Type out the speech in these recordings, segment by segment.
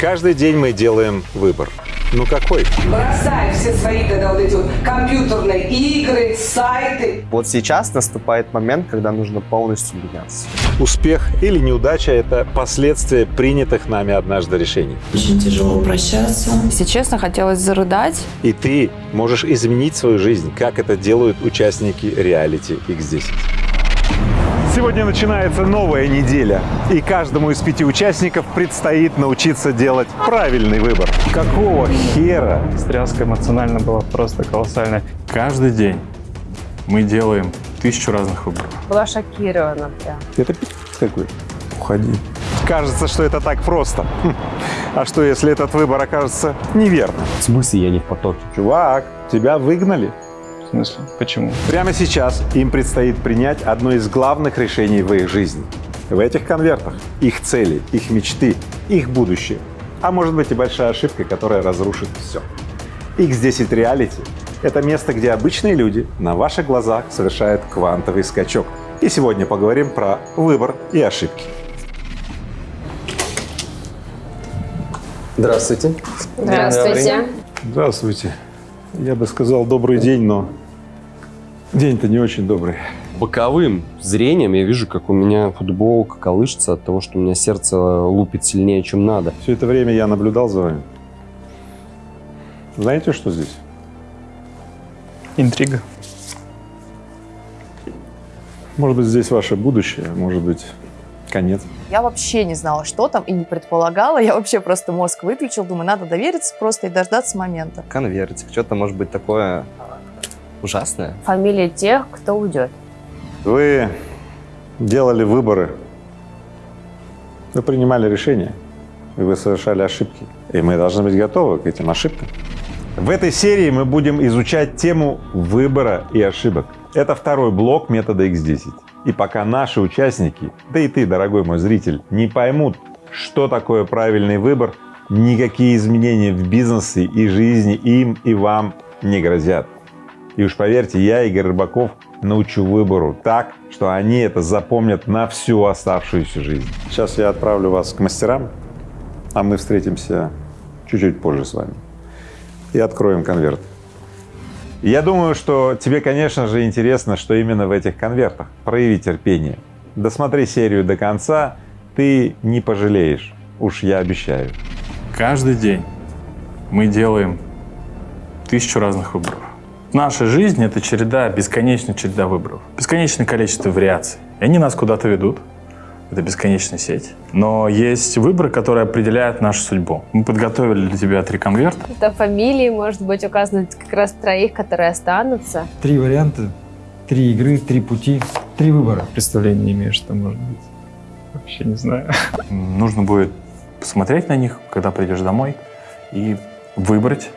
Каждый день мы делаем выбор. Ну какой? Бросай все свои тогда вот эти вот компьютерные игры, сайты. Вот сейчас наступает момент, когда нужно полностью меняться. Успех или неудача – это последствия принятых нами однажды решений. Очень тяжело прощаться. Если честно, хотелось зарыдать. И ты можешь изменить свою жизнь, как это делают участники реалити X10. Сегодня начинается новая неделя, и каждому из пяти участников предстоит научиться делать правильный выбор. Какого хера? Стряска эмоционально была просто колоссальная. Каждый день мы делаем тысячу разных выборов. Была шокирована прям. Это пи*** какой? Уходи. Кажется, что это так просто. Хм. А что, если этот выбор окажется неверным? В смысле я не в потоке? Чувак, тебя выгнали. В смысле? Почему? Прямо сейчас им предстоит принять одно из главных решений в их жизни. В этих конвертах их цели, их мечты, их будущее. А может быть и большая ошибка, которая разрушит все. X10 Reality — это место, где обычные люди на ваших глазах совершают квантовый скачок. И сегодня поговорим про выбор и ошибки. Здравствуйте. Здравствуйте. Здравствуйте. Я бы сказал добрый день, но день-то не очень добрый. Боковым зрением я вижу, как у меня футболка колышется от того, что у меня сердце лупит сильнее, чем надо. Все это время я наблюдал за вами. Знаете, что здесь? Интрига. Может быть, здесь ваше будущее, может быть, конец. Я вообще не знала, что там, и не предполагала. Я вообще просто мозг выключил. Думаю, надо довериться просто и дождаться момента. Конвертик, что-то может быть такое ужасное. Фамилия тех, кто уйдет. Вы делали выборы, вы принимали решения, и вы совершали ошибки. И мы должны быть готовы к этим ошибкам. В этой серии мы будем изучать тему выбора и ошибок. Это второй блок метода X10. И пока наши участники, да и ты, дорогой мой зритель, не поймут, что такое правильный выбор, никакие изменения в бизнесе и жизни им и вам не грозят. И уж поверьте, я, Игорь Рыбаков, научу выбору так, что они это запомнят на всю оставшуюся жизнь. Сейчас я отправлю вас к мастерам, а мы встретимся чуть-чуть позже с вами и откроем конверт. Я думаю, что тебе, конечно же, интересно, что именно в этих конвертах. Прояви терпение. Досмотри серию до конца, ты не пожалеешь, уж я обещаю. Каждый день мы делаем тысячу разных выборов. Наша жизнь — это череда, бесконечная череда выборов. Бесконечное количество вариаций. И они нас куда-то ведут. Это бесконечная сеть. Но есть выборы, которые определяют нашу судьбу. Мы подготовили для тебя три конверта. Там фамилии, может быть, указаны как раз троих, которые останутся. Три варианта, три игры, три пути, три выбора. Представления не имею, что может быть. Вообще не знаю. Нужно будет посмотреть на них, когда придешь домой, и выбрать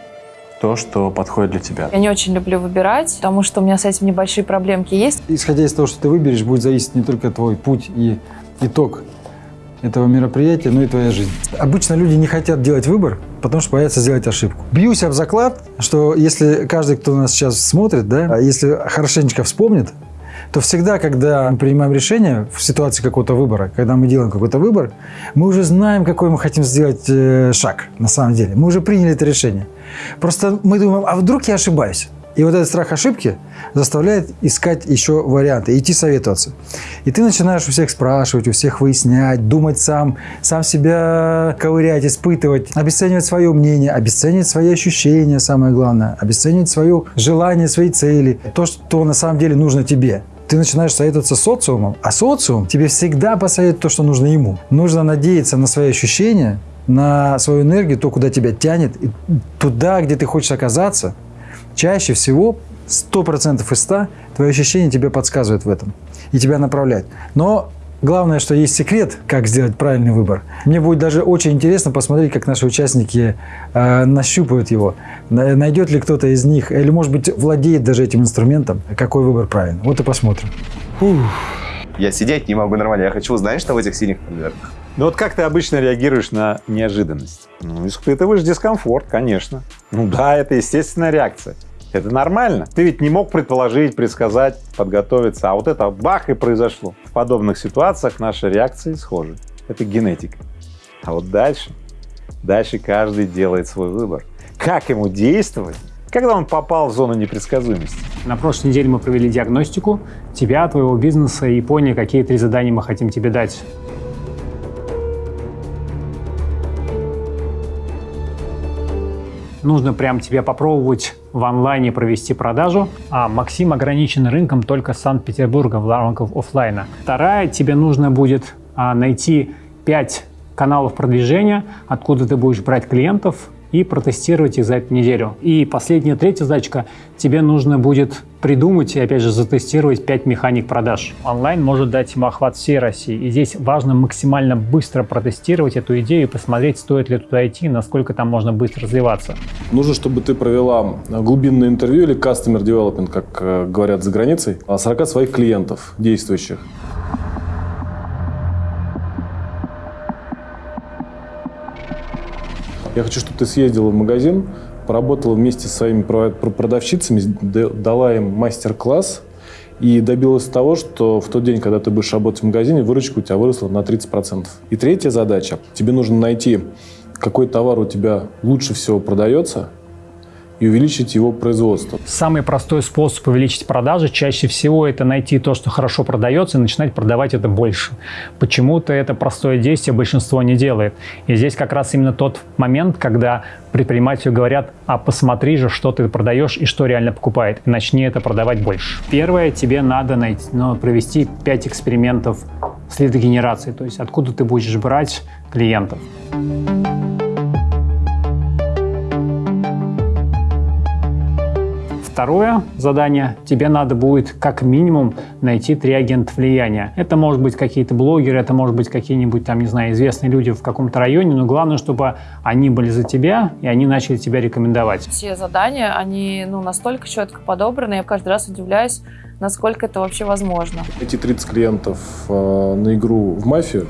то, что подходит для тебя. Я не очень люблю выбирать, потому что у меня с этим небольшие проблемки есть. Исходя из того, что ты выберешь, будет зависеть не только твой путь и итог этого мероприятия, но и твоя жизнь. Обычно люди не хотят делать выбор, потому что боятся сделать ошибку. Бьюсь об заклад, что если каждый, кто нас сейчас смотрит, да, если хорошенечко вспомнит, то всегда, когда мы принимаем решение в ситуации какого-то выбора, когда мы делаем какой-то выбор, мы уже знаем, какой мы хотим сделать э, шаг на самом деле. Мы уже приняли это решение. Просто мы думаем, а вдруг я ошибаюсь? И вот этот страх ошибки заставляет искать еще варианты, идти советоваться. И ты начинаешь у всех спрашивать, у всех выяснять, думать сам, сам себя ковырять, испытывать, обесценивать свое мнение, обесценивать свои ощущения, самое главное, обесценивать свое желание, свои цели, то, что на самом деле нужно тебе. Ты начинаешь советоваться социумом, а социум тебе всегда посоветует то, что нужно ему. Нужно надеяться на свои ощущения, на свою энергию, то, куда тебя тянет, и туда, где ты хочешь оказаться, чаще всего 100% из 100 твои ощущения тебе подсказывают в этом и тебя направляют. Но главное, что есть секрет, как сделать правильный выбор. Мне будет даже очень интересно посмотреть, как наши участники э, нащупают его. Найдет ли кто-то из них, или, может быть, владеет даже этим инструментом, какой выбор правильный. Вот и посмотрим. Фух. Я сидеть не могу нормально. Я хочу узнать, что в этих синих конвертах. Ну вот как ты обычно реагируешь на неожиданность? Ну, испытываешь дискомфорт, конечно. Ну да, это естественная реакция. Это нормально. Ты ведь не мог предположить, предсказать, подготовиться, а вот это бах и произошло. В подобных ситуациях наши реакции схожи. Это генетика. А вот дальше Дальше каждый делает свой выбор. Как ему действовать, когда он попал в зону непредсказуемости? На прошлой неделе мы провели диагностику тебя, твоего бизнеса и поняли, какие три задания мы хотим тебе дать. Нужно прям тебе попробовать в онлайне провести продажу, а Максим ограничен рынком только Санкт-Петербурга в рамках офлайна. Вторая, тебе нужно будет а, найти 5 каналов продвижения, откуда ты будешь брать клиентов, и протестировать их за эту неделю. И последняя, третья задачка, тебе нужно будет придумать и, опять же, затестировать 5 механик продаж. Онлайн может дать ему охват всей России. И здесь важно максимально быстро протестировать эту идею и посмотреть, стоит ли туда идти, насколько там можно быстро развиваться. Нужно, чтобы ты провела глубинное интервью или customer development, как э, говорят за границей, 40 своих клиентов действующих. Я хочу, чтобы ты съездила в магазин, поработала вместе с своими продавщицами, дала им мастер-класс и добилась того, что в тот день, когда ты будешь работать в магазине, выручка у тебя выросла на 30%. И третья задача. Тебе нужно найти, какой товар у тебя лучше всего продается – и увеличить его производство. Самый простой способ увеличить продажи чаще всего это найти то, что хорошо продается, и начинать продавать это больше. Почему-то это простое действие большинство не делает. И здесь как раз именно тот момент, когда предпринимателю говорят, а посмотри же, что ты продаешь и что реально покупает, и начни это продавать больше. Первое, тебе надо найти, ну, провести 5 экспериментов с лидогенерацией, то есть откуда ты будешь брать клиентов. Второе задание, тебе надо будет как минимум найти три агента влияния. Это может быть какие-то блогеры, это может быть какие-нибудь там, не знаю, известные люди в каком-то районе, но главное, чтобы они были за тебя, и они начали тебя рекомендовать. Все задания, они ну, настолько четко подобраны, я каждый раз удивляюсь, насколько это вообще возможно. Эти 30 клиентов э, на игру в мафию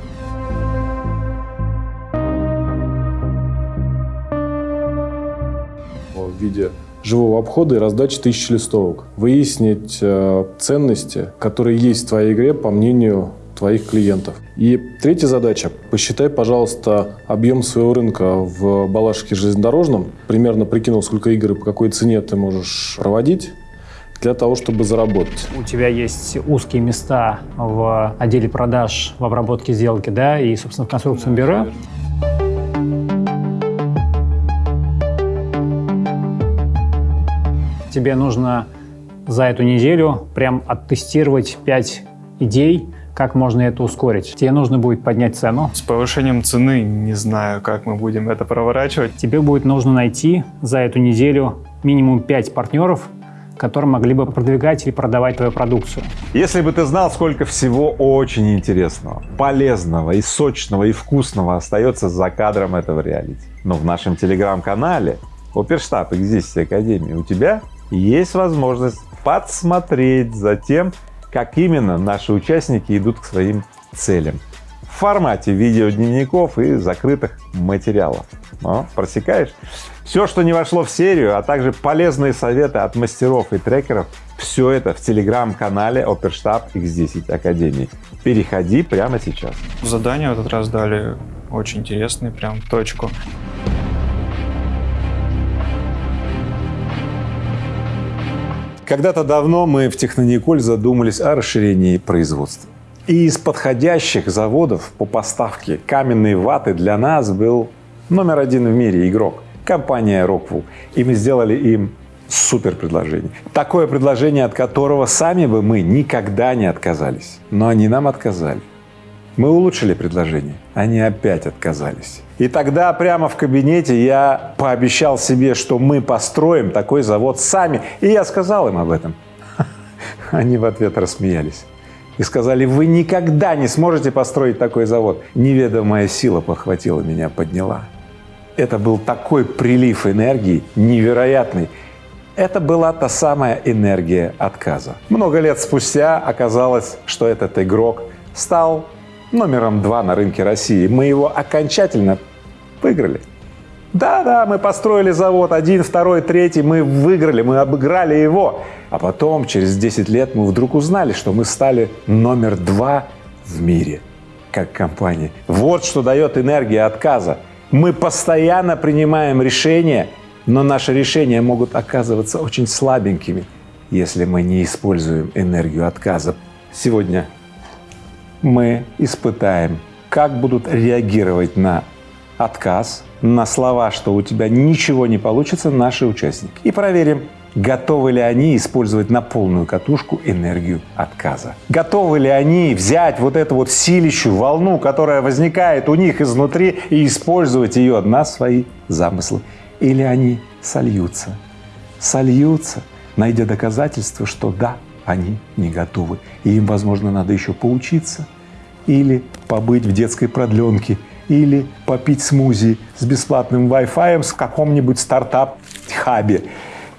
в виде живого обхода и раздачи тысяч листовок. Выяснить э, ценности, которые есть в твоей игре, по мнению твоих клиентов. И третья задача. Посчитай, пожалуйста, объем своего рынка в Балашихе железнодорожном. Примерно прикинул, сколько игр и по какой цене ты можешь проводить для того, чтобы заработать. У тебя есть узкие места в отделе продаж, в обработке сделки, да, и, собственно, в конструкционном бюро. Верно. Тебе нужно за эту неделю прям оттестировать 5 идей, как можно это ускорить. Тебе нужно будет поднять цену. С повышением цены не знаю, как мы будем это проворачивать. Тебе будет нужно найти за эту неделю минимум 5 партнеров, которые могли бы продвигать или продавать твою продукцию. Если бы ты знал, сколько всего очень интересного, полезного и сочного и вкусного остается за кадром этого реалити. Но в нашем телеграм-канале Оперштаб Экзистенции Академии у тебя есть возможность подсмотреть за тем, как именно наши участники идут к своим целям в формате видеодневников и закрытых материалов. Но, просекаешь? Все, что не вошло в серию, а также полезные советы от мастеров и трекеров, все это в телеграм-канале Оперштаб X10 Академии. Переходи прямо сейчас. Задания в этот раз дали очень интересные, прям точку. Когда-то давно мы в Технониколь задумались о расширении производства. И из подходящих заводов по поставке каменной ваты для нас был номер один в мире игрок — компания Rockwool. И мы сделали им супер предложение. Такое предложение, от которого сами бы мы никогда не отказались. Но они нам отказали. Мы улучшили предложение, они опять отказались. И тогда прямо в кабинете я пообещал себе, что мы построим такой завод сами, и я сказал им об этом. Они в ответ рассмеялись и сказали, вы никогда не сможете построить такой завод. Неведомая сила похватила меня, подняла. Это был такой прилив энергии, невероятный. Это была та самая энергия отказа. Много лет спустя оказалось, что этот игрок стал номером два на рынке России. Мы его окончательно выиграли. Да-да, мы построили завод, один, второй, третий, мы выиграли, мы обыграли его. А потом, через 10 лет, мы вдруг узнали, что мы стали номер два в мире как компания. Вот что дает энергия отказа. Мы постоянно принимаем решения, но наши решения могут оказываться очень слабенькими, если мы не используем энергию отказа. Сегодня мы испытаем, как будут реагировать на отказ, на слова, что у тебя ничего не получится, наши участники. И проверим, готовы ли они использовать на полную катушку энергию отказа. Готовы ли они взять вот эту вот силищую волну, которая возникает у них изнутри, и использовать ее на свои замыслы. Или они сольются, сольются, найдя доказательства, что да, они не готовы, и им, возможно, надо еще поучиться или побыть в детской продленке, или попить смузи с бесплатным Wi-Fi в каком-нибудь стартап-хабе.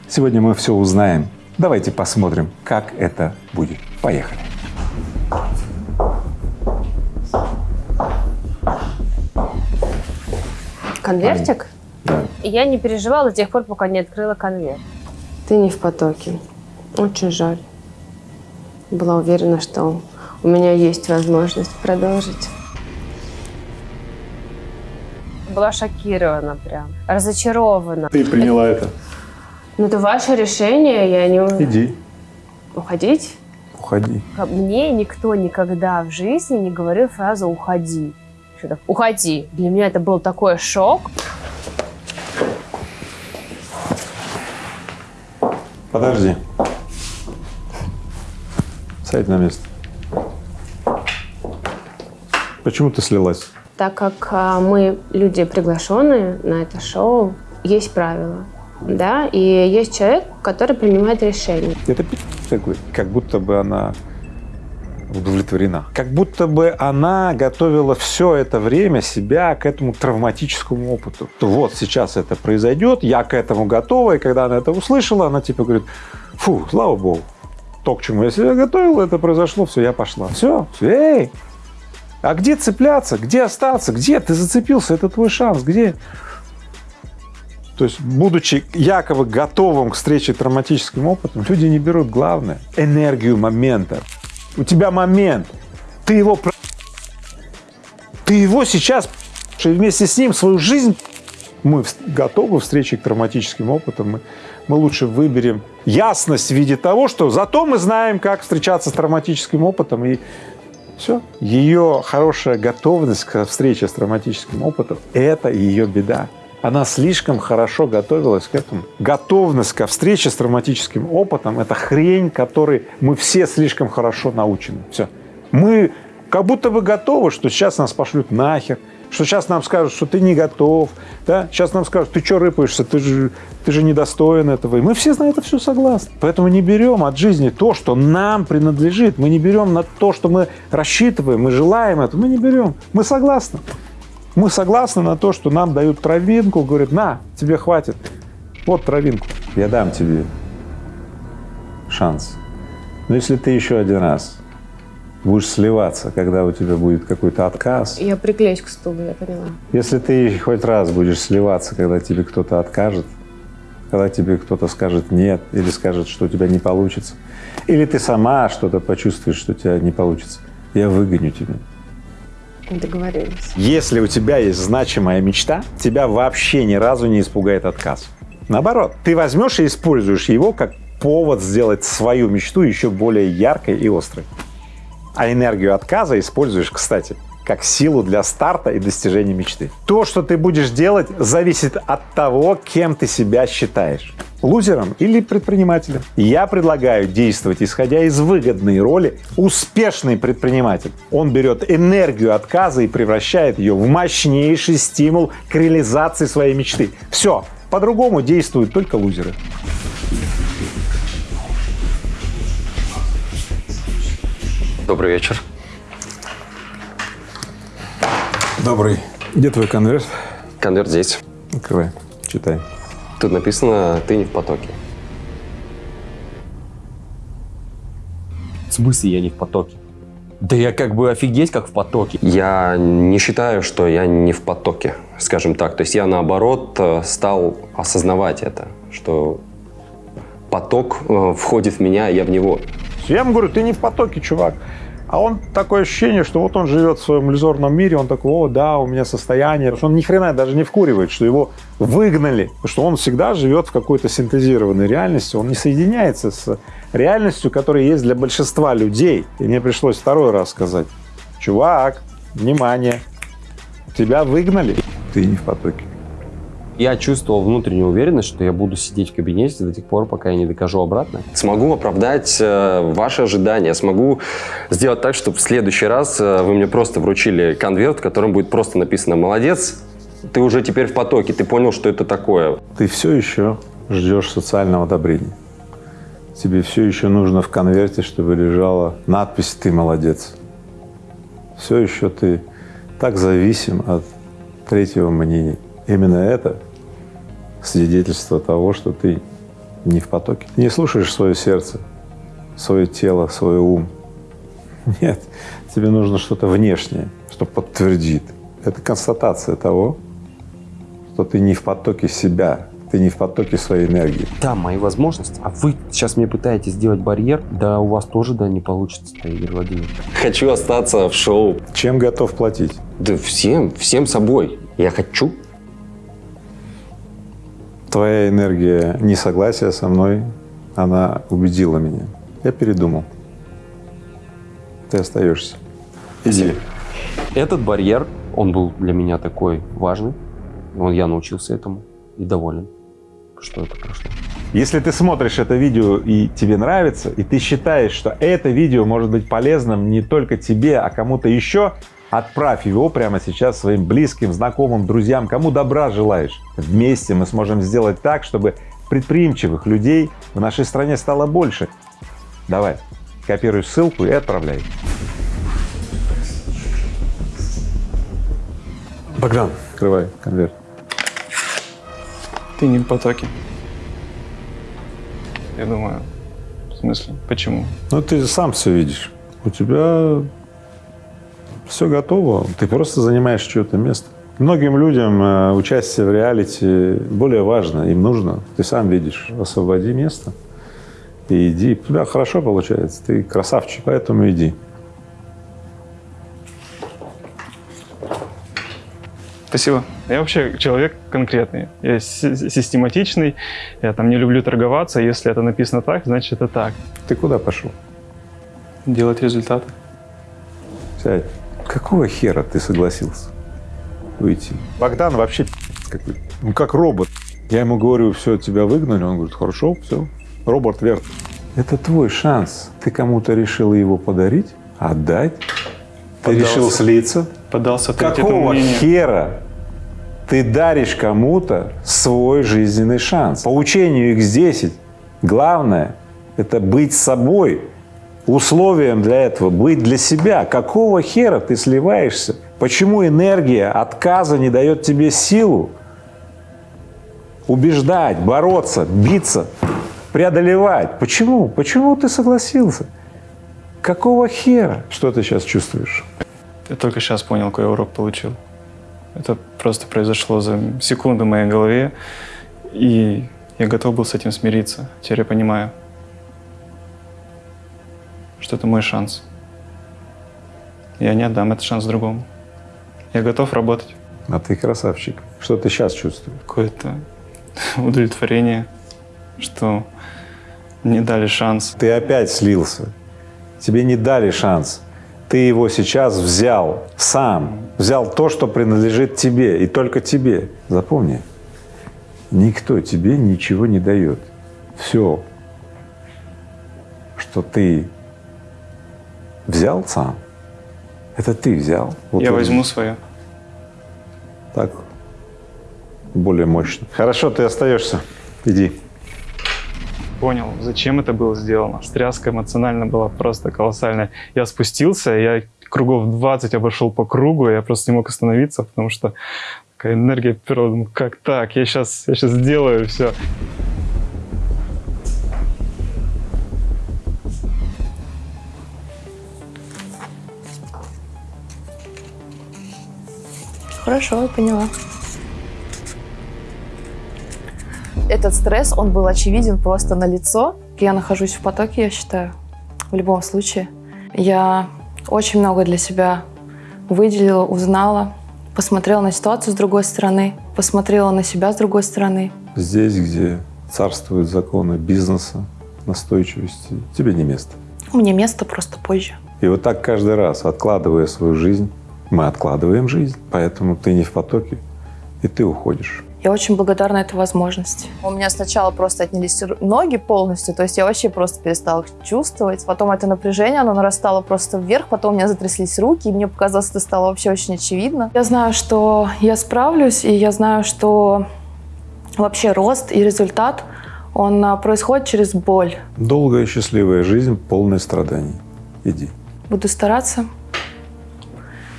Сегодня мы все узнаем. Давайте посмотрим, как это будет. Поехали. Конвертик? Да. Я не переживала до тех пор, пока не открыла конверт. Ты не в потоке. Очень жаль. Была уверена, что у меня есть возможность продолжить. Была шокирована прям, разочарована. Ты приняла это. Ну, это ваше решение, я не... Иди, Уходить? уходи. Мне никто никогда в жизни не говорил фразу «уходи». Что-то «уходи». Для меня это был такой шок. Подожди. Сядь на место. Почему ты слилась? Так как а, мы люди приглашенные на это шоу, есть правила, да, и есть человек, который принимает решение. Это такой, как будто бы она удовлетворена. Как будто бы она готовила все это время себя к этому травматическому опыту. То Вот сейчас это произойдет, я к этому готова, и когда она это услышала, она типа говорит, фу, слава богу, то, к чему я себя готовила, это произошло, все, я пошла. Все, все, эй, а где цепляться, где остаться, где ты зацепился, это твой шанс, где? То есть, будучи якобы готовым к встрече травматическим опытом, люди не берут главное – энергию момента. У тебя момент, ты его ты его сейчас и вместе с ним свою жизнь мы готовы к встрече к травматическим опытам, мы, мы лучше выберем ясность в виде того, что зато мы знаем, как встречаться с травматическим опытом, и все. Ее хорошая готовность к встрече с травматическим опытом – это ее беда. Она слишком хорошо готовилась к этому. Готовность ко встрече с травматическим опытом – это хрень, которой мы все слишком хорошо научены. Все. Мы как будто бы готовы, что сейчас нас пошлют нахер, что сейчас нам скажут, что ты не готов, да? сейчас нам скажут, ты что рыпаешься, ты же, ты же недостоин этого. И мы все на это все согласны. Поэтому не берем от жизни то, что нам принадлежит. Мы не берем на то, что мы рассчитываем, мы желаем это. Мы не берем. Мы согласны. Мы согласны на то, что нам дают травинку, говорят, на, тебе хватит. Вот травинку. Я дам тебе шанс. Но если ты еще один раз будешь сливаться, когда у тебя будет какой-то отказ, Я приклеюсь к стулу, я поняла. если ты хоть раз будешь сливаться, когда тебе кто-то откажет, когда тебе кто-то скажет «нет» или скажет, что у тебя не получится, или ты сама что-то почувствуешь, что у тебя не получится, я выгоню тебя. Договорились. Если у тебя есть значимая мечта, тебя вообще ни разу не испугает отказ. Наоборот, ты возьмешь и используешь его как повод сделать свою мечту еще более яркой и острой. А энергию отказа используешь, кстати, как силу для старта и достижения мечты. То, что ты будешь делать, зависит от того, кем ты себя считаешь – лузером или предпринимателем. Я предлагаю действовать, исходя из выгодной роли успешный предприниматель. Он берет энергию отказа и превращает ее в мощнейший стимул к реализации своей мечты. Все, по-другому действуют только лузеры. Добрый вечер. Добрый. Где твой конверт? Конверт здесь. Открывай, читай. Тут написано «Ты не в потоке». В смысле я не в потоке? Да я как бы офигеть как в потоке. Я не считаю, что я не в потоке, скажем так. То есть я наоборот э, стал осознавать это, что поток э, входит в меня, а я в него. Я ему говорю, ты не в потоке, чувак. А он такое ощущение, что вот он живет в своем иллюзорном мире, он такой, о, да, у меня состояние. Он ни хрена даже не вкуривает, что его выгнали. Что он всегда живет в какой-то синтезированной реальности, он не соединяется с реальностью, которая есть для большинства людей. И мне пришлось второй раз сказать, чувак, внимание, тебя выгнали, ты не в потоке. Я чувствовал внутреннюю уверенность, что я буду сидеть в кабинете до тех пор, пока я не докажу обратно. Смогу оправдать э, ваши ожидания, смогу сделать так, чтобы в следующий раз э, вы мне просто вручили конверт, в котором будет просто написано «Молодец, ты уже теперь в потоке, ты понял, что это такое». Ты все еще ждешь социального одобрения. Тебе все еще нужно в конверте, чтобы лежала надпись «Ты молодец». Все еще ты так зависим от третьего мнения. Именно это свидетельство того, что ты не в потоке. Ты не слушаешь свое сердце, свое тело, свой ум. Нет, тебе нужно что-то внешнее, что подтвердит. Это констатация того, что ты не в потоке себя, ты не в потоке своей энергии. Да, мои возможности. А вы сейчас мне пытаетесь сделать барьер, да у вас тоже, да, не получится, Игорь Владимирович. Хочу остаться в шоу. Чем готов платить? Да всем, всем собой. Я хочу твоя энергия несогласия со мной, она убедила меня. Я передумал. Ты остаешься. Иди. Этот барьер, он был для меня такой важный. Он, я научился этому и доволен, что это прошло. Если ты смотришь это видео и тебе нравится, и ты считаешь, что это видео может быть полезным не только тебе, а кому-то еще, Отправь его прямо сейчас своим близким, знакомым, друзьям, кому добра желаешь. Вместе мы сможем сделать так, чтобы предприимчивых людей в нашей стране стало больше. Давай, копируй ссылку и отправляй. Богдан, открывай конверт. Ты не в потоке. Я думаю, в смысле, почему? Ну, ты сам все видишь. У тебя все готово, ты просто занимаешь чье-то место. Многим людям э, участие в реалити более важно, им нужно. Ты сам видишь, освободи место и иди. У тебя хорошо получается, ты красавчик, поэтому иди. Спасибо. Я вообще человек конкретный. Я систематичный, я там не люблю торговаться. Если это написано так, значит это так. Ты куда пошел? Делать результаты. Сядь. Какого хера ты согласился уйти? Богдан вообще какой ну как робот. Я ему говорю, все, тебя выгнали. Он говорит, хорошо, все, робот Верт. Это твой шанс. Ты кому-то решил его подарить, отдать. Ты Поддался. решил слиться. Поддался Какого хера ты даришь кому-то свой жизненный шанс? По учению X10 главное – это быть собой, условием для этого быть для себя. Какого хера ты сливаешься? Почему энергия отказа не дает тебе силу убеждать, бороться, биться, преодолевать? Почему? Почему ты согласился? Какого хера? Что ты сейчас чувствуешь? Я только сейчас понял, какой урок получил. Это просто произошло за секунду в моей голове, и я готов был с этим смириться. Теперь я понимаю что это мой шанс. Я не отдам этот шанс другому. Я готов работать. А ты красавчик. Что ты сейчас чувствуешь? Какое-то удовлетворение, что не дали шанс. Ты опять слился. Тебе не дали шанс. Ты его сейчас взял сам. Взял то, что принадлежит тебе и только тебе. Запомни, никто тебе ничего не дает. Все, что ты взял сам. Это ты взял. Вот Я возьму свое. Так, более мощно. Хорошо, ты остаешься. Иди. Понял, зачем это было сделано. Стряска эмоционально была просто колоссальная. Я спустился, я кругов 20 обошел по кругу, я просто не мог остановиться, потому что такая энергия перла. Как так? Я сейчас, я сейчас сделаю все. Хорошо, я поняла. Этот стресс, он был очевиден просто на лицо. Я нахожусь в потоке, я считаю, в любом случае. Я Очень много для себя выделила, узнала, посмотрела на ситуацию с другой стороны, посмотрела на себя с другой стороны. Здесь, где царствуют законы бизнеса, настойчивости, тебе не место. Мне место просто позже. И вот так каждый раз, откладывая свою жизнь, мы откладываем жизнь, поэтому ты не в потоке, и ты уходишь. Я очень благодарна этой возможности. У меня сначала просто отнялись ноги полностью, то есть я вообще просто перестала их чувствовать. Потом это напряжение, оно нарастало просто вверх, потом у меня затряслись руки, и мне показалось, это стало вообще очень очевидно. Я знаю, что я справлюсь, и я знаю, что вообще рост и результат, он а, происходит через боль. Долгая счастливая жизнь, полная страданий. Иди. Буду стараться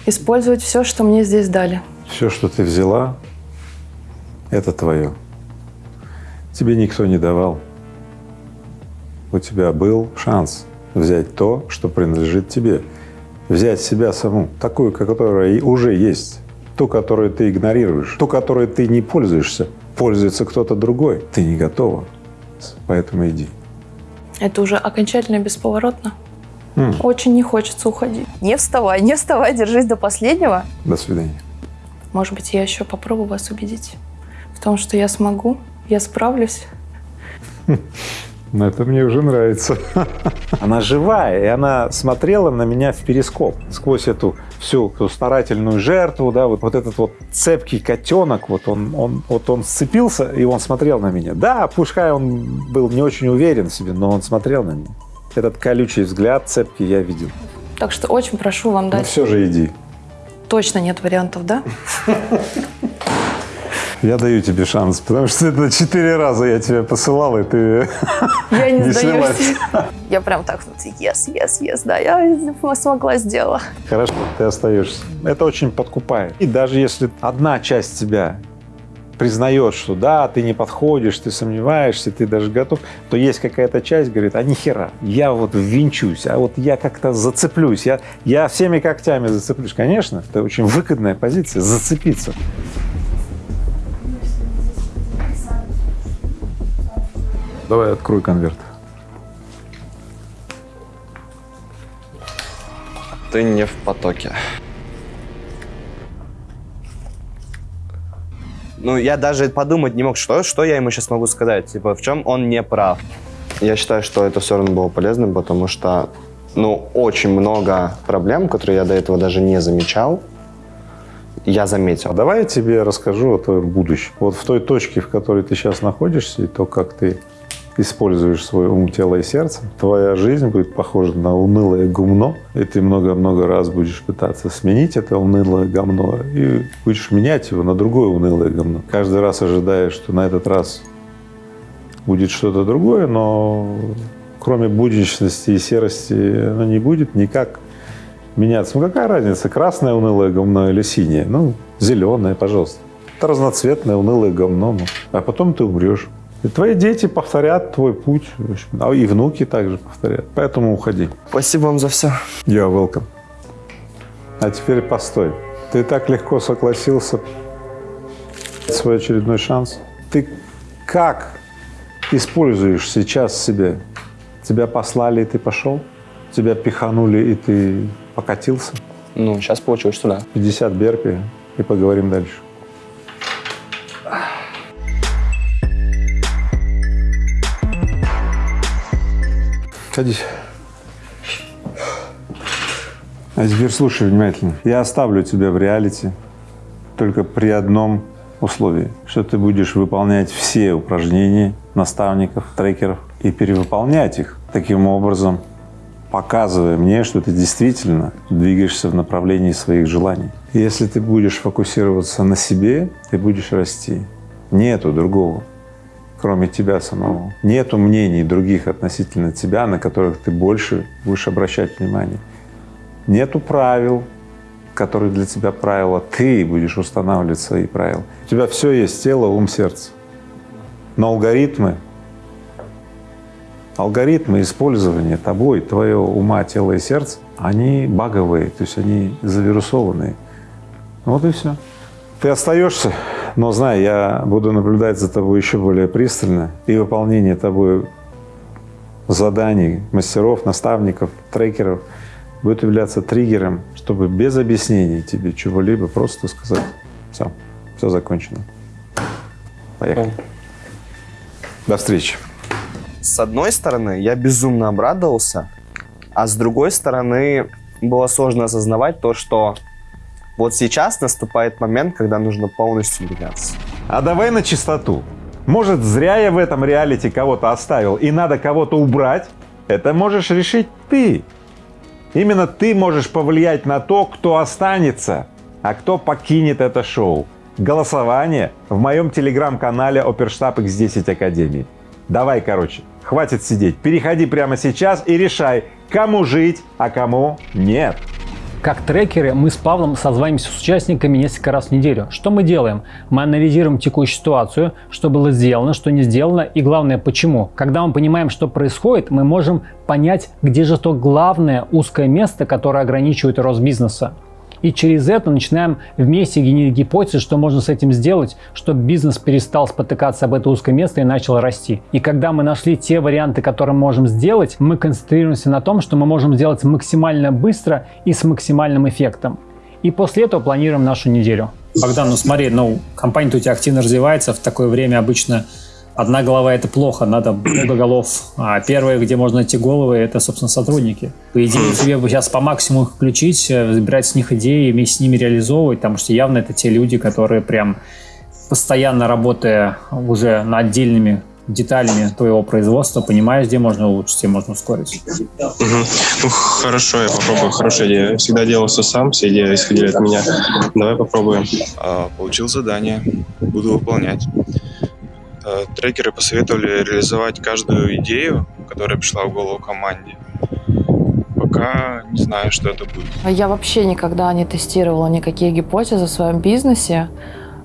использовать все, что мне здесь дали. Все, что ты взяла, это твое. Тебе никто не давал. У тебя был шанс взять то, что принадлежит тебе. Взять себя саму, такую, которая уже есть. Ту, которую ты игнорируешь, ту, которой ты не пользуешься. Пользуется кто-то другой. Ты не готова. Поэтому иди. Это уже окончательно бесповоротно. М. Очень не хочется уходить. Не вставай, не вставай, держись до последнего. До свидания. Может быть, я еще попробую вас убедить в том, что я смогу, я справлюсь. Ну, Это мне уже нравится. Она живая, и она смотрела на меня в перископ сквозь эту всю эту старательную жертву, да, вот, вот этот вот цепкий котенок, вот он, он, вот он сцепился, и он смотрел на меня. Да, пускай он был не очень уверен в себе, но он смотрел на меня. Этот колючий взгляд цепкий я видел. Так что очень прошу вам Но дать. все же иди. Точно нет вариантов, да? Я даю тебе шанс, потому что это четыре раза я тебя посылал, и ты Я не, не сдаюсь. Я прям так yes, yes, yes, да, я смогла, сделала. Хорошо, ты остаешься. Это очень подкупает. И даже если одна часть тебя признает, что да, ты не подходишь, ты сомневаешься, ты даже готов, то есть какая-то часть говорит, а нихера, я вот ввинчусь, а вот я как-то зацеплюсь, я, я всеми когтями зацеплюсь. Конечно, это очень выгодная позиция, зацепиться. Давай открой конверт. Ты не в потоке. Ну, я даже подумать не мог, что, что я ему сейчас могу сказать. Типа, в чем он не прав. Я считаю, что это все равно было полезным, потому что, ну, очень много проблем, которые я до этого даже не замечал, я заметил. Давай я тебе расскажу о твоем будущем. Вот в той точке, в которой ты сейчас находишься, и то, как ты используешь свой ум, тело и сердце, твоя жизнь будет похожа на унылое гумно, и ты много-много раз будешь пытаться сменить это унылое гомно, и будешь менять его на другое унылое гомно. Каждый раз ожидая, что на этот раз будет что-то другое, но кроме будничности и серости оно не будет никак меняться. Ну какая разница, красное унылое говно или синее? Ну, зеленое, пожалуйста. Это разноцветное унылое говно. ну. А потом ты умрешь. И твои дети повторят твой путь, в общем, а и внуки также повторят. Поэтому уходи. Спасибо вам за все. Я welcome. А теперь постой. Ты так легко согласился свой очередной шанс. Ты как используешь сейчас себя? Тебя послали, и ты пошел? Тебя пиханули, и ты покатился? Ну, сейчас получилось, что да. 50 берпи, и поговорим дальше. Садись. А теперь слушай внимательно. Я оставлю тебя в реалити только при одном условии, что ты будешь выполнять все упражнения наставников, трекеров и перевыполнять их таким образом, показывая мне, что ты действительно двигаешься в направлении своих желаний. Если ты будешь фокусироваться на себе, ты будешь расти. Нету другого, кроме тебя самого. Нету мнений других относительно тебя, на которых ты больше будешь обращать внимание. Нету правил, которые для тебя правила. Ты будешь устанавливать свои правила. У тебя все есть, тело, ум, сердце. Но алгоритмы, алгоритмы использования тобой, твоего ума, тела и сердца, они баговые, то есть они завирусованные. Вот и все. Ты остаешься, но знай, я буду наблюдать за тобой еще более пристально, и выполнение тобой заданий мастеров, наставников, трекеров будет являться триггером, чтобы без объяснений тебе чего-либо просто сказать, все, все закончено. Поехали. До встречи. С одной стороны, я безумно обрадовался, а с другой стороны, было сложно осознавать то, что вот сейчас наступает момент, когда нужно полностью меняться. А давай на чистоту. Может, зря я в этом реалити кого-то оставил, и надо кого-то убрать? Это можешь решить ты. Именно ты можешь повлиять на то, кто останется, а кто покинет это шоу. Голосование в моем телеграм-канале Оперштаб X10 Академии. Давай, короче, хватит сидеть, переходи прямо сейчас и решай, кому жить, а кому нет. Как трекеры мы с Павлом созваниваемся с участниками несколько раз в неделю. Что мы делаем? Мы анализируем текущую ситуацию, что было сделано, что не сделано и главное почему. Когда мы понимаем, что происходит, мы можем понять, где же то главное узкое место, которое ограничивает рост бизнеса. И через это начинаем вместе генерить гипотезы, что можно с этим сделать, чтобы бизнес перестал спотыкаться об это узкое место и начал расти. И когда мы нашли те варианты, которые мы можем сделать, мы концентрируемся на том, что мы можем сделать максимально быстро и с максимальным эффектом. И после этого планируем нашу неделю. Богдан, ну смотри, ну компания у тебя активно развивается, в такое время обычно одна голова это плохо, надо много голов. А первое, где можно найти головы, это, собственно, сотрудники. По идее, тебе бы сейчас по максимуму их включить, э, забирать с них идеи, вместе с ними реализовывать, потому что явно это те люди, которые прям постоянно работая уже над отдельными деталями твоего производства, понимаешь, где можно улучшить, где можно ускорить. Угу. Ну, хорошо, я попробую. Хорошая идея. Я всегда делал все сам, все идеи исходили от меня. Давай попробуем. А, получил задание, буду выполнять. А, трекеры посоветовали реализовать каждую идею, которая пришла в голову команде. Пока не знаю, что это будет. Я вообще никогда не тестировала никакие гипотезы в своем бизнесе,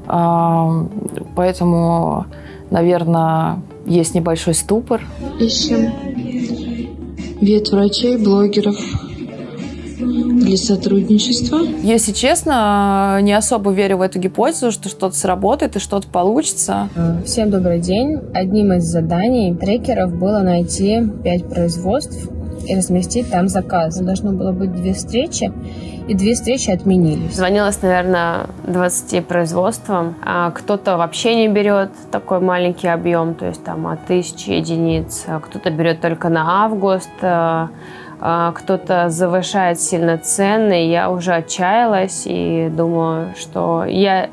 а, поэтому, наверное, есть небольшой ступор. Ищем вет врачей, блогеров для сотрудничества. Если честно, не особо верю в эту гипотезу, что что-то сработает и что-то получится. Всем добрый день. Одним из заданий трекеров было найти 5 производств и разместить там заказ. Должно было быть две встречи, и две встречи отменились. Звонилось, наверное, 20 производствам. А кто-то вообще не берет такой маленький объем, то есть там от тысячи единиц. А кто-то берет только на август. А, Кто-то завышает сильно цены. Я уже отчаялась и думаю, что я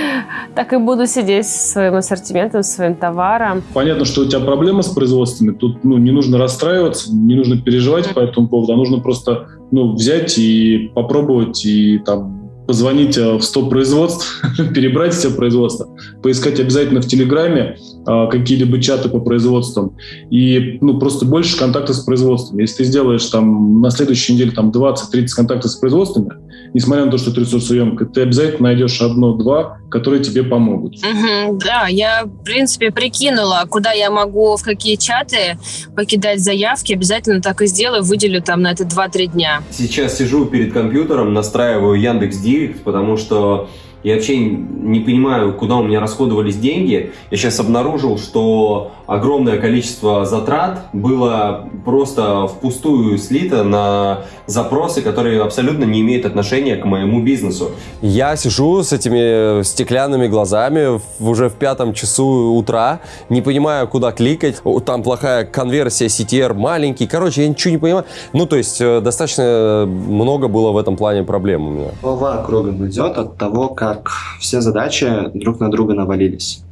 так и буду сидеть со своим ассортиментом, со своим товаром. Понятно, что у тебя проблемы с производствами. Тут ну, не нужно расстраиваться, не нужно переживать по этому поводу, а нужно просто ну, взять и попробовать и там позвонить э, в 100 производств, перебрать все производства, поискать обязательно в Телеграме э, какие-либо чаты по производствам и ну, просто больше контактов с производством. Если ты сделаешь там на следующей неделе там 20-30 контактов с производствами, несмотря на то, что это ресурсоемко, ты обязательно найдешь одно-два, которые тебе помогут. Мгм, да, я, в принципе, прикинула, куда я могу, в какие чаты покидать заявки. Обязательно так и сделаю, выделю там на это 2-3 дня. Сейчас сижу перед компьютером, настраиваю Яндекс Директ, потому что я вообще не понимаю, куда у меня расходовались деньги. Я сейчас обнаружил, что огромное количество затрат было просто впустую слито на запросы, которые абсолютно не имеют отношения к моему бизнесу. Я сижу с этими стеклянными глазами уже в пятом часу утра, не понимаю, куда кликать. Там плохая конверсия, CTR маленький. Короче, я ничего не понимаю. Ну, то есть, э, достаточно много было в этом плане проблем у меня. Голова кругом идет от того, как все задачи друг на друга навалились.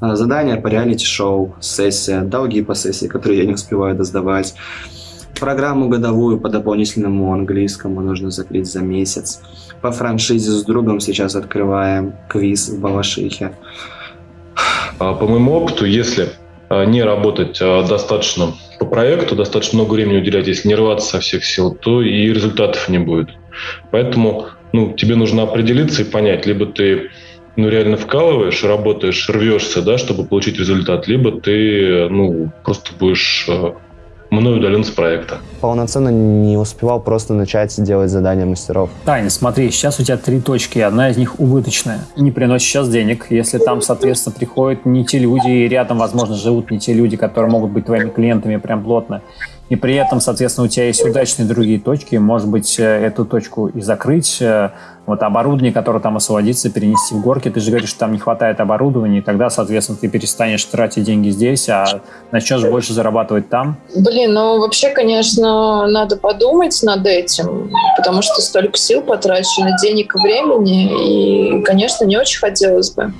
А, Задания по реалити-шоу, сессия, долги по сессии, которые я не успеваю досдавать, программу годовую по дополнительному английскому нужно закрыть за месяц. По франшизе с другом сейчас открываем квиз в Балашихе. А, По моему опыту, если а, не работать достаточно по проекту, достаточно много времени уделять, если не рваться со всех сил, то и результатов не будет. Поэтому ну, тебе нужно определиться и понять, либо ты ну, реально вкалываешь, работаешь, рвешься, да, чтобы получить результат, либо ты ну, просто будешь а, мной удален с проекта. Полноценно не успевал просто начать делать задания мастеров. Таня, смотри, сейчас у тебя три точки, и одна из них убыточная. Не приносит сейчас денег. Если там, соответственно, приходят не те люди, и рядом, возможно, живут не те люди, которые могут быть твоими клиентами прям плотно, и при этом, соответственно, у тебя есть удачные другие точки, может быть, э, эту точку и закрыть, э, вот оборудование, которое там освободится, перенести в горки. Ты же говоришь, что там не хватает оборудования, и тогда, соответственно, ты перестанешь тратить деньги здесь, а начнешь больше зарабатывать там. Блин, ну вообще, конечно, надо подумать над этим, потому что столько сил потрачено, денег и времени, и, конечно, не очень хотелось бы.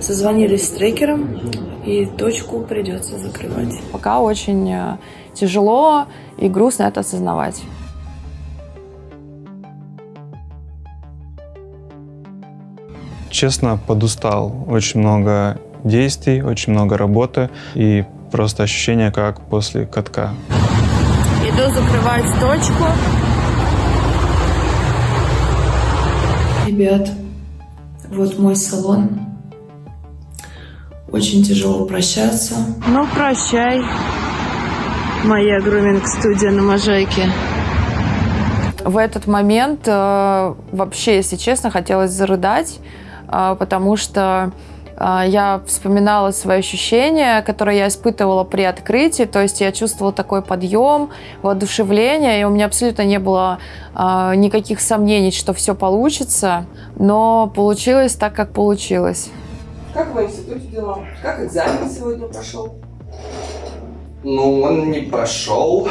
Созвонились с трекером, и точку придется закрывать. Пока очень э, тяжело и грустно это осознавать. Честно, подустал. Очень много действий, очень много работы и просто ощущение, как после катка. Иду закрывать точку. Ребят, вот мой салон. Очень тяжело прощаться. Ну, прощай, моя груминг-студия на Можайке. В этот момент э, вообще, если честно, хотелось зарыдать, э, потому что э, я вспоминала свои ощущения, которые я испытывала при открытии, то есть я чувствовала такой подъем, воодушевление, и у меня абсолютно не было э, никаких сомнений, что все получится, но получилось так, как получилось. Как в институте дела? Как экзамен сегодня прошел? Ну, он не прошел.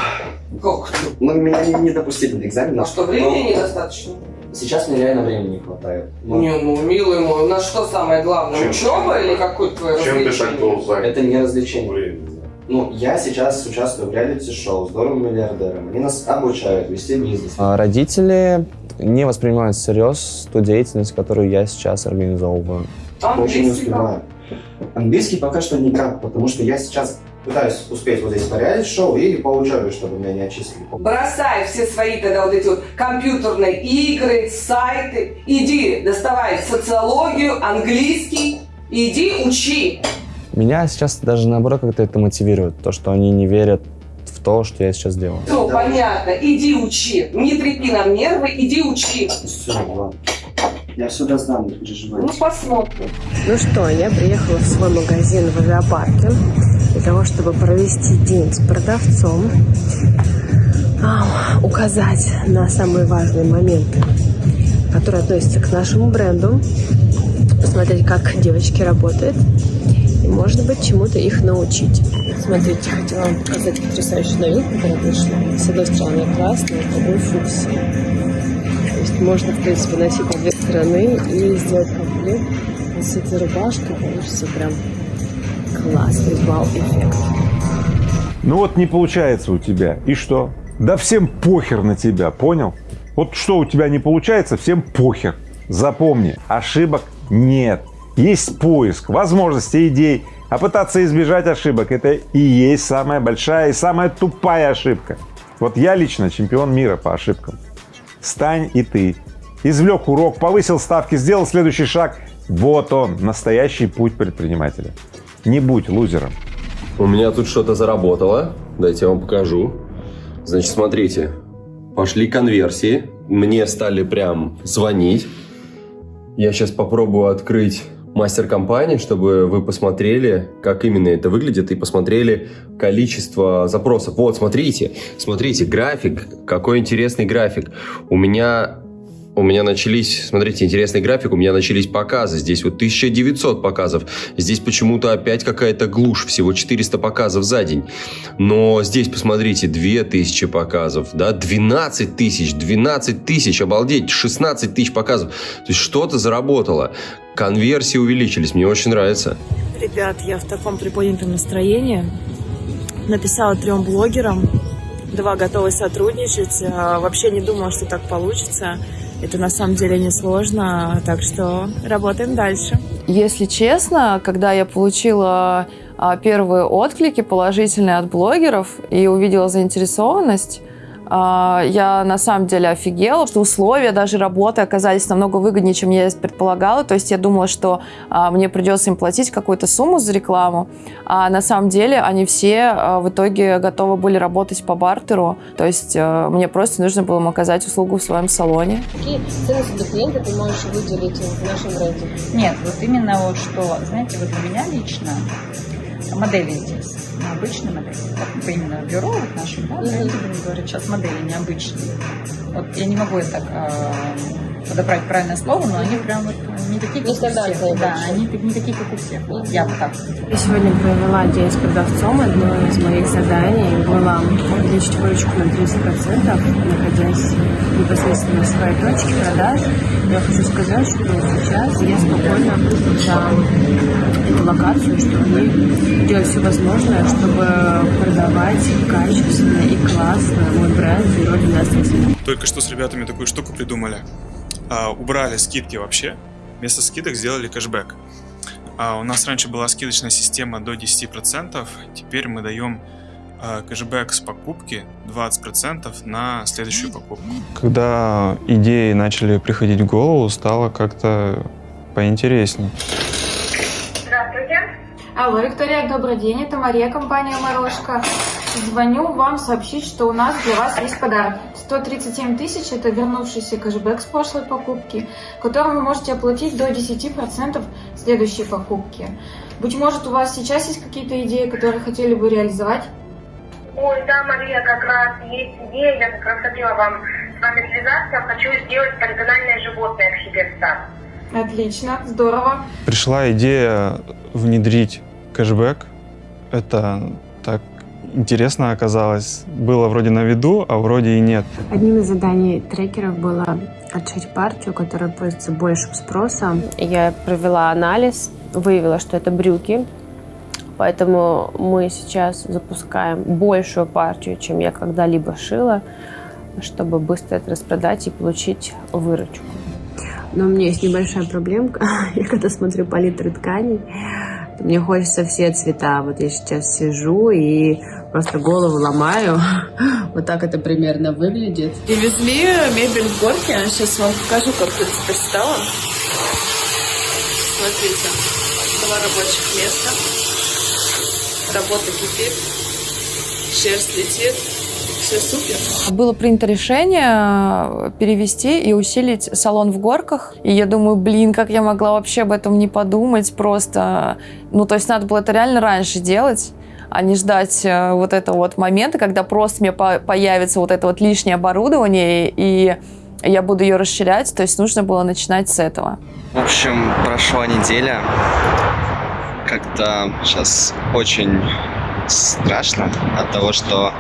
Как? Ну, меня не, допустили до экзамена. А что, времени недостаточно? Сейчас мне реально времени не хватает. Ну, Не, ну, милый мой, у нас что самое главное, Чем? учеба или какое-то твое развлечение? Это не развлечение. Ну, я сейчас участвую в реалити-шоу «Здоровым миллиардером». Они нас обучают вести бизнес. А Родители не воспринимают всерьез ту деятельность, которую я сейчас организовываю. Очень не успеваю. Английский пока что никак, потому что я сейчас пытаюсь успеть вот здесь по реалити-шоу и по учебе, чтобы меня не отчислили. Бросай все свои тогда вот эти вот компьютерные игры, сайты. Иди, доставай социологию, английский. Иди, учи. Меня сейчас даже наоборот как-то это мотивирует, то, что они не верят в то, что я сейчас делаю. Все, понятно. Иди учи. Не трепи нам нервы, иди учи. Все, ладно. Я все доздам, не переживайте. Ну, посмотрим. Ну что, я приехала в свой магазин в авиапарке для того, чтобы провести день с продавцом, а, указать на самые важные моменты, которые относятся к нашему бренду, посмотреть, как девочки работают, и, может быть, чему-то их научить. Смотрите, хотела вам показать потрясающую новинку, которая пришла. С одной стороны красная, с другой фуксия. То есть можно, в принципе, носить две стороны и сделать комплект. С этой рубашкой получится прям классный вау-эффект. Ну вот не получается у тебя. И что? Да всем похер на тебя, понял? Вот что у тебя не получается, всем похер. Запомни, ошибок нет. Есть поиск, возможности, идей. А пытаться избежать ошибок – это и есть самая большая и самая тупая ошибка. Вот я лично чемпион мира по ошибкам. Стань и ты. Извлек урок, повысил ставки, сделал следующий шаг. Вот он, настоящий путь предпринимателя. Не будь лузером. У меня тут что-то заработало. Дайте я вам покажу. Значит, смотрите. Пошли конверсии. Мне стали прям звонить. Я сейчас попробую открыть мастер-компании, чтобы вы посмотрели, как именно это выглядит, и посмотрели количество запросов. Вот, смотрите, смотрите, график, какой интересный график. У меня у меня начались, смотрите, интересный график, у меня начались показы. Здесь вот 1900 показов. Здесь почему-то опять какая-то глушь, всего 400 показов за день. Но здесь, посмотрите, 2000 показов, да, 12 тысяч, 12 тысяч, обалдеть, 16 тысяч показов. То есть что-то заработало. Конверсии увеличились, мне очень нравится. Ребят, я в таком приподнятом настроении. Написала трем блогерам. Два готовы сотрудничать. А, Вообще не думала, что так получится. Это на самом деле несложно, так что работаем дальше. Если честно, когда я получила а, первые отклики положительные от блогеров и увидела заинтересованность, я на самом деле офигела, что условия даже работы оказались намного выгоднее, чем я предполагала. То есть я думала, что а, мне придется им платить какую-то сумму за рекламу, а на самом деле они все а, в итоге готовы были работать по бартеру. То есть а, мне просто нужно было им оказать услугу в своем салоне. Какие ценности для клиента ты можешь выделить в нашем бренде? Нет, вот именно вот что, знаете, вот для меня лично модели идти, на обычные модели. Так именно бюро вот нашим, да, mm говорят, сейчас модели необычные. Вот я не могу это э, подобрать правильное слово, но они прям вот не такие, как у всех. Да, они не такие, как у всех. Я бы так. Я сегодня провела день с продавцом. Одно из моих заданий было увеличить выручку на 30%, находясь непосредственно в своей точке продаж. Я хочу сказать, что сейчас я спокойно за эту локацию, чтобы делать все возможное, чтобы продавать качественно и классно мой бренд и родина Астрахань. Только что с ребятами такую штуку придумали. А, убрали скидки вообще. Вместо скидок сделали кэшбэк. А, у нас раньше была скидочная система до 10%. Теперь мы даем а, кэшбэк с покупки 20% на следующую покупку. Когда идеи начали приходить в голову, стало как-то поинтереснее. Здравствуйте. Алло, Виктория, добрый день. Это Мария, компания «Морошка». Звоню вам сообщить, что у нас для вас есть подарок. 137 тысяч – это вернувшийся кэшбэк с прошлой покупки, который вы можете оплатить до 10% следующей покупки. Быть может, у вас сейчас есть какие-то идеи, которые хотели бы реализовать? Ой, да, Мария, как раз есть идея, я как раз хотела вам с вами связаться, хочу сделать полигональное животное к себе в сад. Отлично, здорово. Пришла идея внедрить кэшбэк. Это так интересно оказалось. Было вроде на виду, а вроде и нет. Одним из заданий трекеров было отшить партию, которая пользуется большим спросом. Я провела анализ, выявила, что это брюки, Поэтому мы сейчас запускаем большую партию, чем я когда-либо шила, чтобы быстро это распродать и получить выручку. Но у меня есть небольшая проблемка. Я когда смотрю палитры тканей, мне хочется все цвета. Вот я сейчас сижу и просто голову ломаю. Вот так это примерно выглядит. Привезли мебель в горке. Сейчас вам покажу, как тут теперь стало. Смотрите, два рабочих места. Работа кипит, шерсть летит, все супер. Было принято решение перевести и усилить салон в горках. И я думаю, блин, как я могла вообще об этом не подумать просто. Ну, то есть надо было это реально раньше делать а не ждать э, вот этого вот момента, когда просто мне появится вот это вот лишнее оборудование, и я буду ее расширять. То есть нужно было начинать с этого. В общем, прошла неделя. Как-то сейчас очень страшно от того, что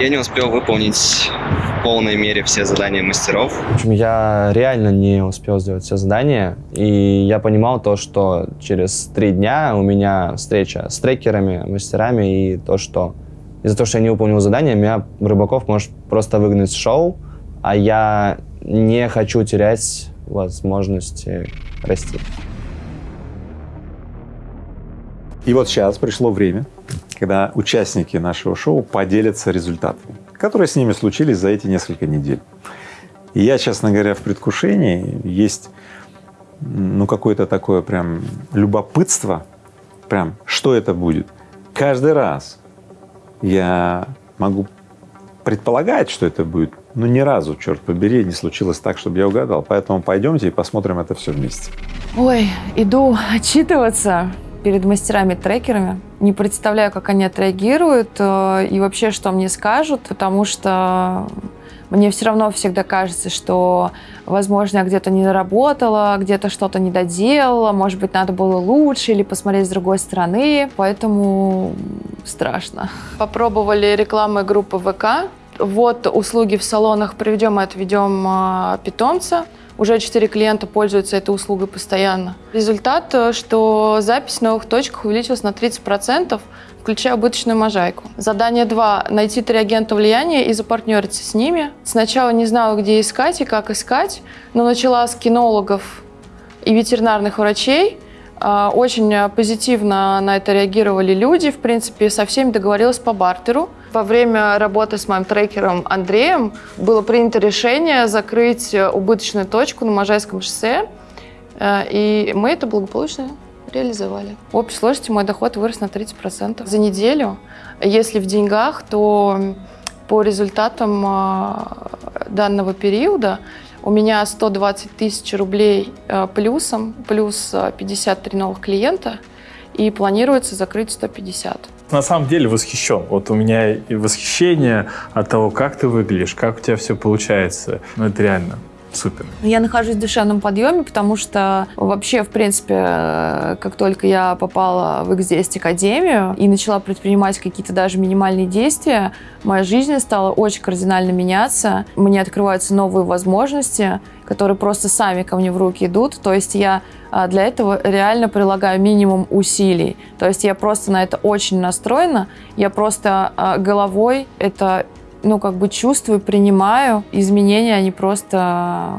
я не успел выполнить в полной мере все задания мастеров. В общем, я реально не успел сделать все задания, и я понимал то, что через три дня у меня встреча с трекерами, мастерами, и то, что из-за того, что я не выполнил задание, меня Рыбаков может просто выгнать с шоу, а я не хочу терять возможности расти. И вот сейчас пришло время, когда участники нашего шоу поделятся результатами, которые с ними случились за эти несколько недель. И я, честно говоря, в предвкушении есть ну какое-то такое прям любопытство, прям что это будет. Каждый раз я могу предполагать, что это будет, но ни разу, черт побери, не случилось так, чтобы я угадал. Поэтому пойдемте и посмотрим это все вместе. Ой, иду отчитываться перед мастерами-трекерами. Не представляю, как они отреагируют э, и вообще, что мне скажут, потому что мне все равно всегда кажется, что, возможно, я где-то не доработала, где-то что-то не доделала, может быть, надо было лучше или посмотреть с другой стороны, поэтому страшно. Попробовали рекламы группы ВК. Вот услуги в салонах «Приведем и отведем э, питомца». Уже 4 клиента пользуются этой услугой постоянно. Результат, э, что запись в новых точках увеличилась на 30%, включая убыточную можайку. Задание 2. Найти три агента влияния и запартнериться с ними. Сначала не знала, где искать и как искать, но начала с кинологов и ветеринарных врачей. А, очень позитивно на это реагировали люди. В принципе, со всеми договорилась по бартеру. Во время работы с моим трекером Андреем было принято решение закрыть убыточную точку на Можайском шоссе, э, и мы это благополучно реализовали. В общей сложности мой доход вырос на 30% за неделю. Если в деньгах, то по результатам а, данного периода у меня 120 тысяч рублей э, плюсом, плюс 53 новых клиента – и планируется закрыть 150. На самом деле восхищен. Вот у меня и восхищение от того, как ты выглядишь, как у тебя все получается. Ну, это реально супер. Я нахожусь в душевном подъеме, потому что вообще, в принципе, как только я попала в X10 Академию и начала предпринимать какие-то даже минимальные действия, моя жизнь стала очень кардинально меняться. Мне открываются новые возможности, которые просто сами ко мне в руки идут. То есть я а, для этого реально прилагаю минимум усилий. То есть я просто на это очень настроена. Я просто а, головой это ну, как бы чувствую, принимаю. Изменения, они просто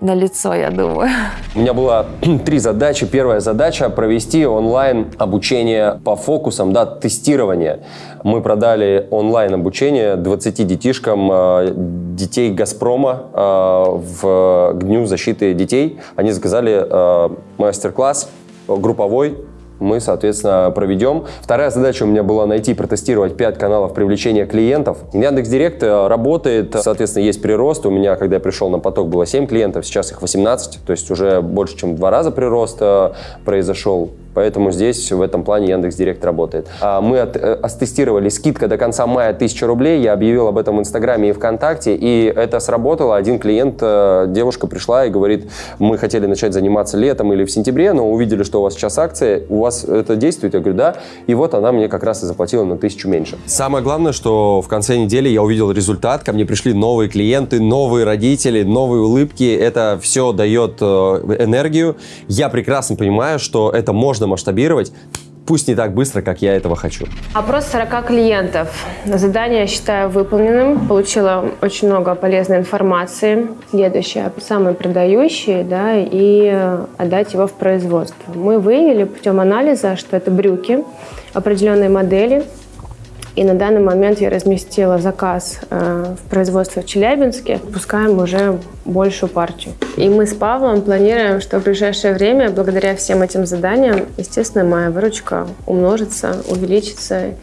на лицо, я думаю. У меня было три задачи. Первая задача – провести онлайн обучение по фокусам, да, тестирование. Мы продали онлайн обучение 20 детишкам э, детей «Газпрома» э, в Дню защиты детей. Они заказали э, мастер-класс групповой мы, соответственно, проведем. Вторая задача у меня была найти, протестировать 5 каналов привлечения клиентов. Яндекс.Директ э, работает, соответственно, есть прирост. У меня, когда я пришел на поток, было 7 клиентов, сейчас их 18, то есть уже больше, чем в два раза прирост э, произошел. Поэтому здесь в этом плане Яндекс Директ работает. А, мы от, э, оттестировали скидка до конца мая 1000 рублей. Я объявил об этом в Инстаграме и ВКонтакте, и это сработало. Один клиент, э, девушка пришла и говорит, мы хотели начать заниматься летом или в сентябре, но увидели, что у вас сейчас акция, у вас это действует? Я говорю, да. И вот она мне как раз и заплатила на тысячу меньше. Самое главное, что в конце недели я увидел результат, ко мне пришли новые клиенты, новые родители, новые улыбки. Это все дает э, энергию. Я прекрасно понимаю, что это можно можно масштабировать, пусть не так быстро, как я этого хочу. Опрос 40 клиентов. Задание считаю выполненным. Получила очень много полезной информации. Следующее. Самые продающие, да, и отдать его в производство. Мы выявили путем анализа, что это брюки определенной модели, и на данный момент я разместила заказ э, в производство в Челябинске. Пускаем уже большую партию. И мы с Павлом планируем, что в ближайшее время, благодаря всем этим заданиям, естественно, моя выручка умножится, увеличится.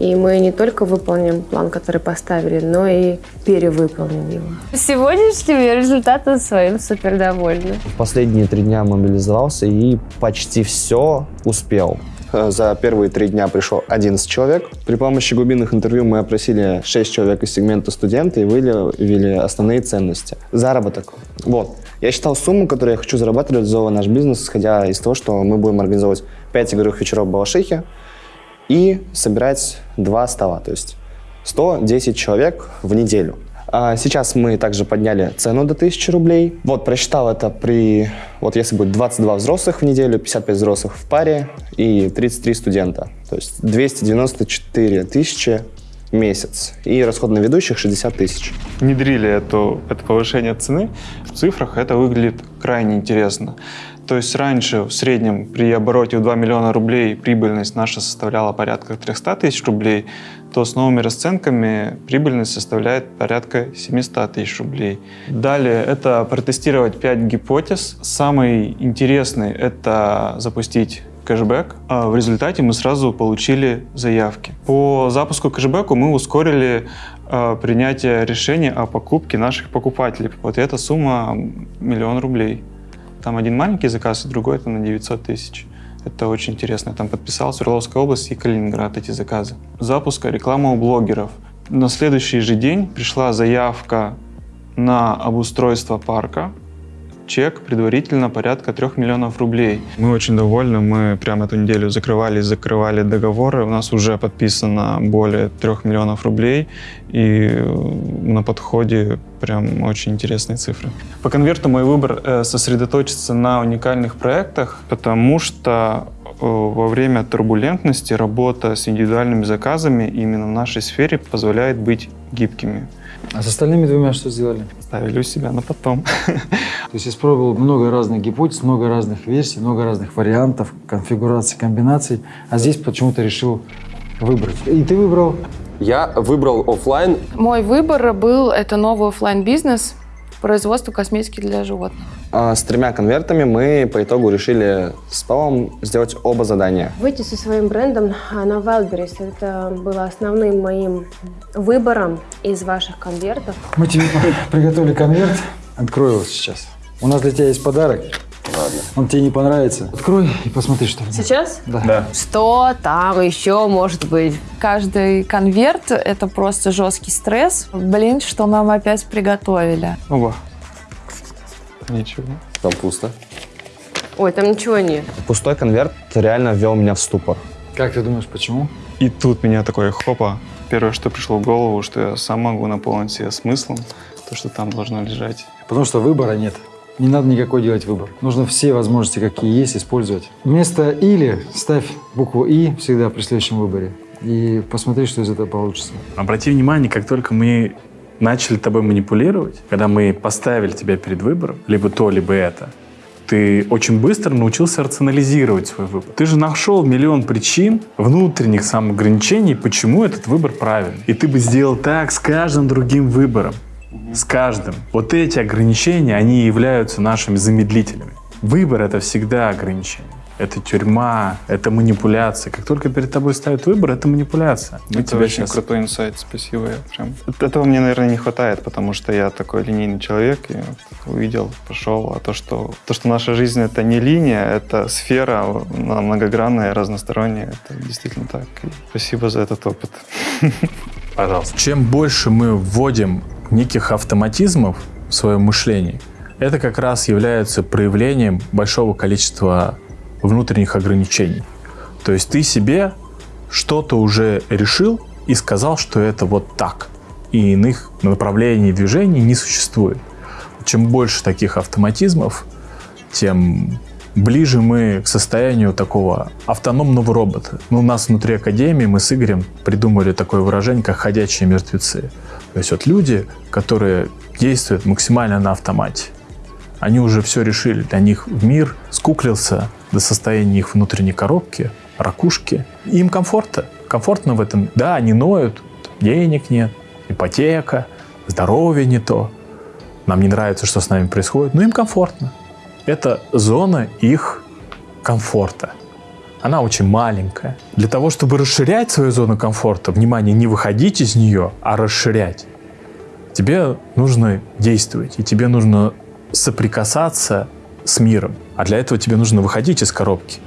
И мы не только выполним план, который поставили, но и перевыполним его. Сегодняшним я результатом своим супер довольна. В последние три дня мобилизовался и почти все успел. Э, за первые три дня пришло 11 человек. При помощи глубинных интервью мы опросили 6 человек из сегмента студента и выявили основные ценности. Заработок. Вот. Я считал сумму, которую я хочу зарабатывать, реализовывая наш бизнес, исходя из того, что мы будем организовывать 5 игровых вечеров в Балашихе и собирать два стола, то есть 110 человек в неделю. А сейчас мы также подняли цену до 1000 рублей. Вот, просчитал это при... Вот если будет 22 взрослых в неделю, 55 взрослых в паре и 33 студента. То есть 294 тысячи месяц. И расход на ведущих 60 тысяч. Внедрили эту, это повышение цены. В цифрах это выглядит крайне интересно. То есть раньше в среднем при обороте в 2 миллиона рублей прибыльность наша составляла порядка 300 тысяч рублей, то с новыми расценками прибыльность составляет порядка 700 тысяч рублей. Далее это протестировать 5 гипотез. Самый интересный – это запустить кэшбэк. А в результате мы сразу получили заявки. По запуску кэшбэку мы ускорили э, принятие решения о покупке наших покупателей. Вот эта сумма миллион рублей. Там один маленький заказ, и другой это на 900 тысяч. Это очень интересно. Я там подписал Свердловская область и Калининград эти заказы. Запуска рекламы у блогеров. На следующий же день пришла заявка на обустройство парка чек предварительно порядка 3 миллионов рублей. Мы очень довольны, мы прямо эту неделю закрывали закрывали договоры, у нас уже подписано более 3 миллионов рублей, и на подходе прям очень интересные цифры. По конверту мой выбор э, сосредоточиться на уникальных проектах, потому что э, во время турбулентности работа с индивидуальными заказами именно в нашей сфере позволяет быть гибкими. А с остальными двумя что сделали? Ставили у себя на потом. То есть испробовал много разных гипотез, много разных версий, много разных вариантов, конфигураций, комбинаций, а здесь почему-то решил выбрать. И ты выбрал? Я выбрал офлайн. Мой выбор был это новый офлайн бизнес производство косметики для животных. А, с тремя конвертами мы по итогу решили с Павлом сделать оба задания. Выйти со своим брендом на Wildberries. Это было основным моим выбором из ваших конвертов. Мы тебе приготовили конверт. Открою его сейчас. У нас для тебя есть подарок. Ладно. Он тебе не понравится. Открой и посмотри, что там. Сейчас? Да. Что там еще может быть? Каждый конверт — это просто жесткий стресс. Блин, что нам опять приготовили. Оба. Ничего. Там пусто. Ой, там ничего нет. Пустой конверт реально ввел меня в ступор. Как ты думаешь, почему? И тут меня такое хопа. Первое, что пришло в голову, что я сам могу наполнить себе смыслом то, что там должно лежать. Потому что выбора нет. Не надо никакой делать выбор. Нужно все возможности, какие есть, использовать. Вместо «или» ставь букву «и» всегда при следующем выборе. И посмотри, что из этого получится. Обрати внимание, как только мы начали тобой манипулировать, когда мы поставили тебя перед выбором, либо то, либо это, ты очень быстро научился рационализировать свой выбор. Ты же нашел миллион причин, внутренних самоограничений, почему этот выбор правильный. И ты бы сделал так с каждым другим выбором. С каждым. Вот эти ограничения, они являются нашими замедлителями. Выбор — это всегда ограничение. Это тюрьма, это манипуляция. Как только перед тобой ставят выбор, это манипуляция. Мы это тебя очень сейчас... крутой инсайт, спасибо. Я прям... Этого мне, наверное, не хватает, потому что я такой линейный человек, и вот увидел, пошел. А то что, то, что наша жизнь — это не линия, это сфера многогранная, разносторонняя, это действительно так. И спасибо за этот опыт. Пожалуйста. Чем больше мы вводим неких автоматизмов в свое мышление, это как раз является проявлением большого количества внутренних ограничений. То есть ты себе что-то уже решил и сказал, что это вот так. И иных направлений движений не существует. Чем больше таких автоматизмов, тем ближе мы к состоянию такого автономного робота. Ну, у нас внутри Академии мы с Игорем придумали такое выражение, как «ходячие мертвецы». То есть вот люди, которые действуют максимально на автомате. Они уже все решили. Для них мир скуклился до состояния их внутренней коробки, ракушки. Им комфортно. Комфортно в этом. Да, они ноют, денег нет, ипотека, здоровье не то. Нам не нравится, что с нами происходит, но им комфортно. Это зона их комфорта. Она очень маленькая. Для того, чтобы расширять свою зону комфорта, внимание, не выходить из нее, а расширять, тебе нужно действовать, и тебе нужно соприкасаться с миром. А для этого тебе нужно выходить из коробки.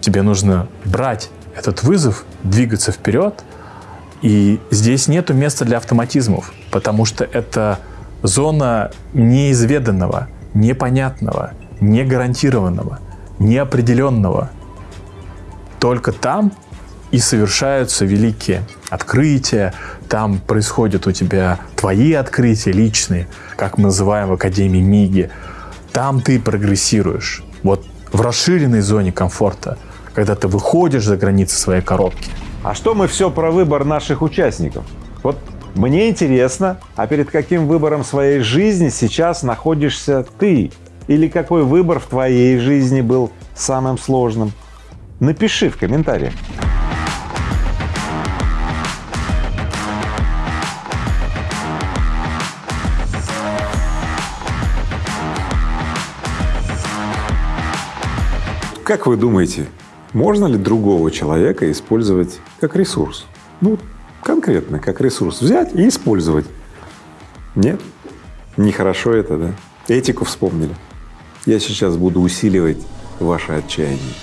Тебе нужно брать этот вызов, двигаться вперед. И здесь нету места для автоматизмов, потому что это зона неизведанного, непонятного, негарантированного, неопределенного. Только там и совершаются великие открытия, там происходят у тебя твои открытия личные, как мы называем в Академии МИГи. Там ты прогрессируешь. Вот в расширенной зоне комфорта, когда ты выходишь за границы своей коробки. А что мы все про выбор наших участников? Вот мне интересно, а перед каким выбором своей жизни сейчас находишься ты? Или какой выбор в твоей жизни был самым сложным? Напиши в комментариях. Как вы думаете, можно ли другого человека использовать как ресурс? Ну, конкретно как ресурс взять и использовать. Нет? Нехорошо это, да? Этику вспомнили. Я сейчас буду усиливать ваше отчаяние.